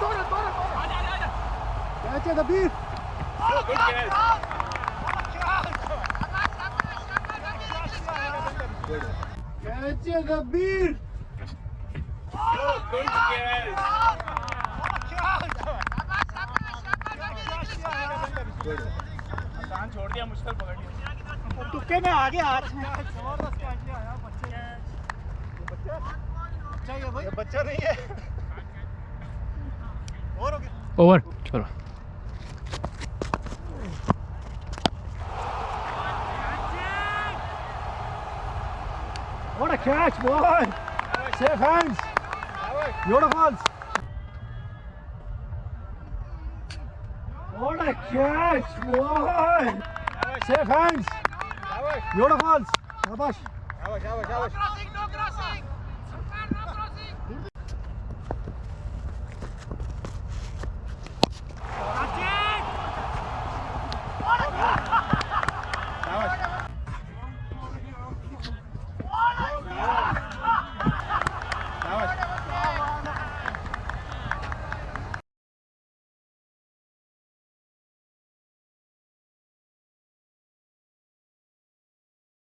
doğru doğru. Hadi hadi hadi. Gerçi de bir. Good guys. Catch it, Kabir! Good, good guess! छोड़ दिया मुश्किल पकड़ लिया टुक्के में आगे हाथ में जबरदस्त काट लिया यार बच्चे बच्चा ये बच्चा नहीं है ओवर चलो What a catch, boy! Safe hands! Beautiful! What a catch, boy! Safe hands! Beautiful! Shabash! Shabash, shabash, shabash!